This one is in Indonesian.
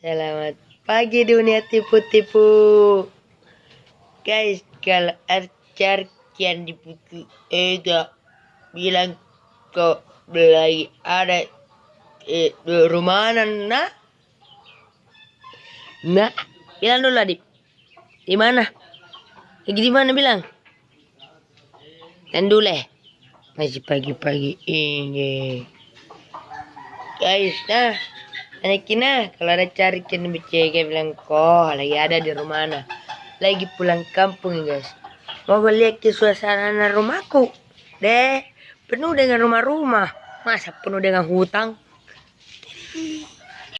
Selamat pagi dunia tipu-tipu. Guys, kalau Archer kian di buku Ega bilang kok lagi ada eh, rumah nah nah bilang dulu Adip di mana? Lagi di mana bilang? Dan dulu eh. masih pagi-pagi ini guys nah Anakina kalau ada cari kan BCG bilang kok lagi ada di rumah mana lagi pulang kampung guys. Mau lihat ke suasana rumahku? Deh penuh dengan rumah-rumah. Masa penuh dengan hutang